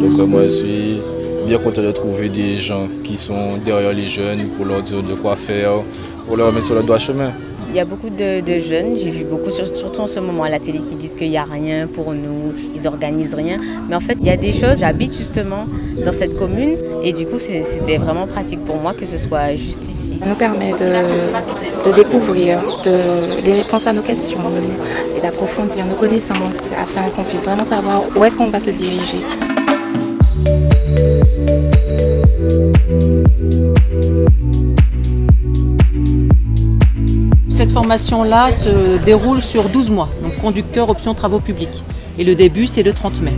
Donc moi je suis bien content de trouver des gens qui sont derrière les jeunes pour leur dire de quoi faire, pour leur mettre sur le droit chemin. Il y a beaucoup de, jeunes, j'ai vu beaucoup, surtout en ce moment à la télé, qui disent qu'il n'y a rien pour nous, ils organisent rien. Mais en fait, il y a des choses, j'habite justement dans cette commune et du coup, c'était vraiment pratique pour moi que ce soit juste ici. Ça nous permet de, découvrir, de, répondre à nos questions et d'approfondir nos connaissances afin qu'on puisse vraiment savoir où est-ce qu'on va se diriger. Cette formation-là se déroule sur 12 mois, donc conducteur option travaux publics. Et le début, c'est le 30 mai.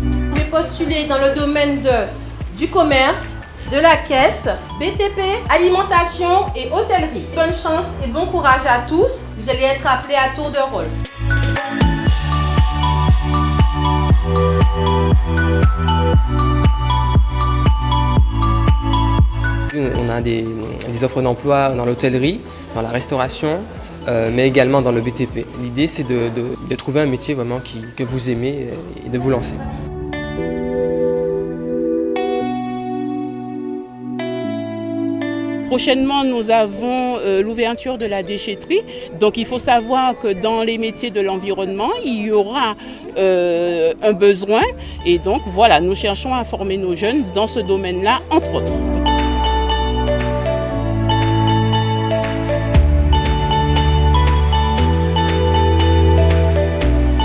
Vous pouvez postuler dans le domaine de, du commerce, de la caisse, BTP, alimentation et hôtellerie. Bonne chance et bon courage à tous. Vous allez être appelés à tour de rôle. On a des, offres d'emploi dans l'hôtellerie, dans la restauration, euh, mais également dans le BTP. L'idée c'est de, trouver un métier vraiment que vous aimez et de vous lancer. Prochainement, nous avons euh, l'ouverture de la déchetterie. Donc il faut savoir que dans les métiers de l'environnement, il y aura euh, un besoin. Et donc voilà, nous cherchons à former nos jeunes dans ce domaine-là, entre autres.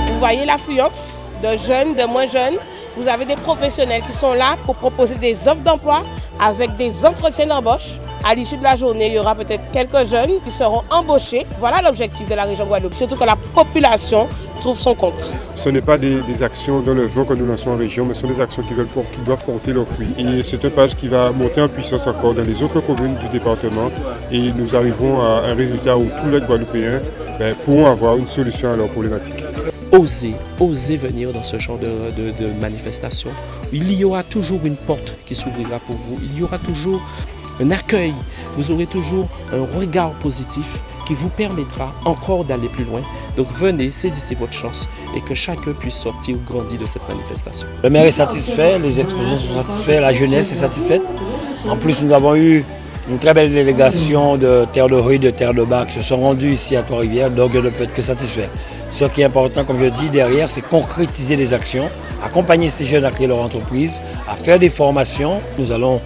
Vous voyez l'affluence de jeunes, de moins jeunes? Vous avez des professionnels qui sont là pour proposer des offres d'emploi avec des entretiens d'embauche à l'issue de la journée, il y aura peut-être quelques jeunes qui seront embauchés. Voilà l'objectif de la région Guadeloupe, surtout que la population trouve son compte. Ce n'est pas des, actions dans le vent que nous lançons en région, mais ce sont des actions qui, veulent, qui doivent porter leurs fruits. Et c'est un page qui va monter en puissance encore dans les autres communes du département et nous arrivons à un résultat où tous les Guadeloupéens ben, pourront avoir une solution à leurs problématiques. Osez, osez venir dans ce genre de, de manifestation. Il y aura toujours une porte qui s'ouvrira pour vous. Il y aura toujours un accueil, vous aurez toujours un regard positif qui vous permettra encore d'aller plus loin. Donc venez, saisissez votre chance et que chacun puisse sortir ou grandir de cette manifestation. Le maire est satisfait, les exposants sont satisfaits, la jeunesse est satisfaite. En plus, nous avons eu une très belle délégation de Terre de Rue, de Terre de Bac qui se sont rendus ici à Trois-Rivières, donc je ne peux être que satisfait. Ce qui est important, comme je dis, derrière, c'est concrétiser les actions, accompagner ces jeunes à créer leur entreprise, à faire des formations. Nous allons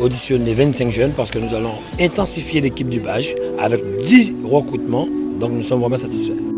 auditionner 25 jeunes parce que nous allons intensifier l'équipe du BAGE avec 10 recrutements. Donc nous sommes vraiment satisfaits.